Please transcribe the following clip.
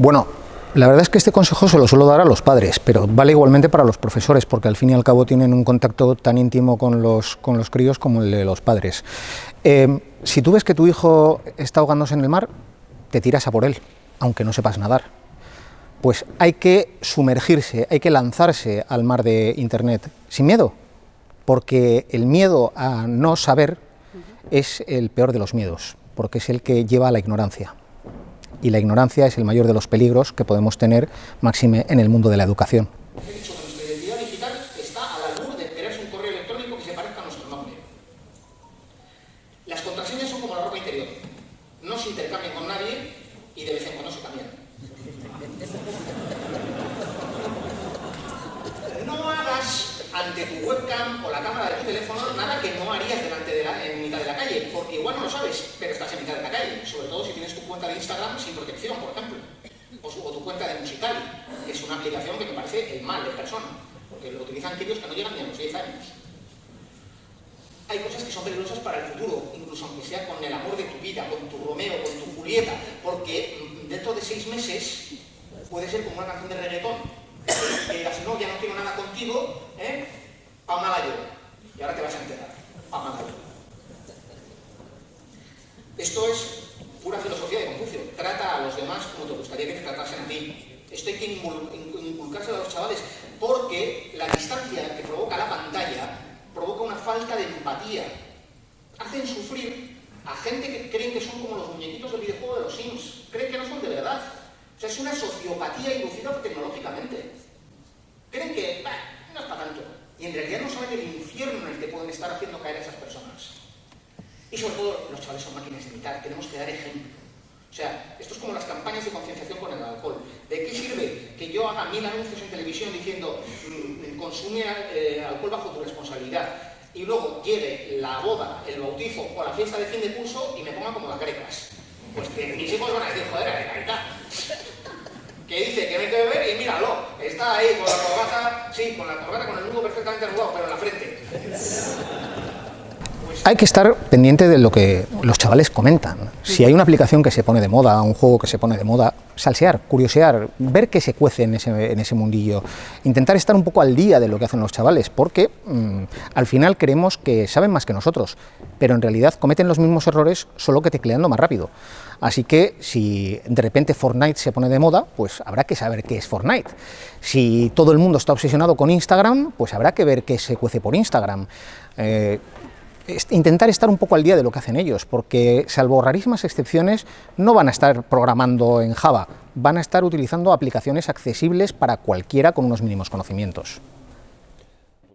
Bueno, la verdad es que este consejo se lo suelo dar a los padres, pero vale igualmente para los profesores, porque al fin y al cabo tienen un contacto tan íntimo con los, con los críos como el de los padres. Eh, si tú ves que tu hijo está ahogándose en el mar, te tiras a por él, aunque no sepas nadar. Pues hay que sumergirse, hay que lanzarse al mar de Internet sin miedo, porque el miedo a no saber es el peor de los miedos, porque es el que lleva a la ignorancia y la ignorancia es el mayor de los peligros que podemos tener, máxime, en el mundo de la educación. Las contraseñas son como la ropa interior. No se intercambian con nadie y de vez en cuando se cambian. No hagas ante tu webcam o la cámara de teléfono nada que no harías delante de la, en mitad de la calle, porque igual no lo sabes, pero estás en mitad de la calle, sobre todo si tienes tu cuenta de Instagram sin protección, por ejemplo, o, tu cuenta de Musicali, que es una aplicación que me parece el mal de persona, porque lo utilizan aquellos que no llegan ni a los 10 años. Hay cosas que son peligrosas para el futuro, incluso aunque sea con el amor de tu vida, con tu Romeo, con tu Julieta, porque mm, dentro de seis meses puede ser como una canción de reggaetón, que digas, no, ya no quiero nada contigo, ¿eh? Pa' malayo. Y ahora te a enterar. Esto es pura filosofía de Confucio. Trata a los demás como te gustaría que te tratasen a ti. Esto hay que inculcarse a los chavales porque la distancia que provoca la pantalla provoca una falta de empatía. Hacen sufrir a gente que creen que son como los muñequitos del videojuego de los Sims. Creen que no son de verdad. O sea, es una sociopatía inducida tecnológicamente. Creen que, no es para tanto. Y en realidad no saben el infierno en el que pueden estar haciendo caer a esas personas. Y sobre todo, los chavales son máquinas de imitar, tenemos que dar ejemplo. O sea, esto es como las campañas de concienciación con el alcohol. ¿De qué sirve que yo haga mil anuncios en televisión diciendo mmm, consume eh, alcohol bajo tu responsabilidad y luego llegue la boda, el bautizo o la fiesta de fin de curso y me ponga como las grecas? Pues que mis hijos van a decir, joder, ahí está que dice que vete a beber y míralo, ahí con la corbata, sí, con la corbata, con el nudo perfectamente arrugado, pero en la frente. Hay que estar pendiente de lo que los chavales comentan. Si hay una aplicación que se pone de moda, un juego que se pone de moda, salsear, curiosear, ver qué se cuece en ese, mundillo, intentar estar un poco al día de lo que hacen los chavales, porque mmm, al final creemos que saben más que nosotros, pero en realidad cometen los mismos errores, solo que tecleando más rápido. Así que si de repente Fortnite se pone de moda, pues habrá que saber qué es Fortnite. Si todo el mundo está obsesionado con Instagram, pues habrá que ver qué se cuece por Instagram. Eh, intentar estar un poco al día de lo que hacen ellos, porque salvo rarísimas excepciones, no van a estar programando en Java, van a estar utilizando aplicaciones accesibles para cualquiera con unos mínimos conocimientos.